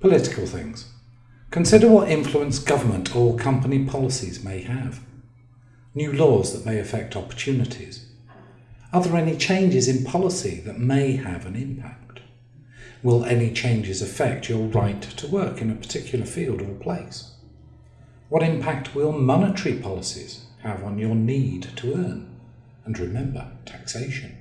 Political things. Consider what influence government or company policies may have. New laws that may affect opportunities. Are there any changes in policy that may have an impact? Will any changes affect your right to work in a particular field or place? What impact will monetary policies have on your need to earn? And remember, taxation.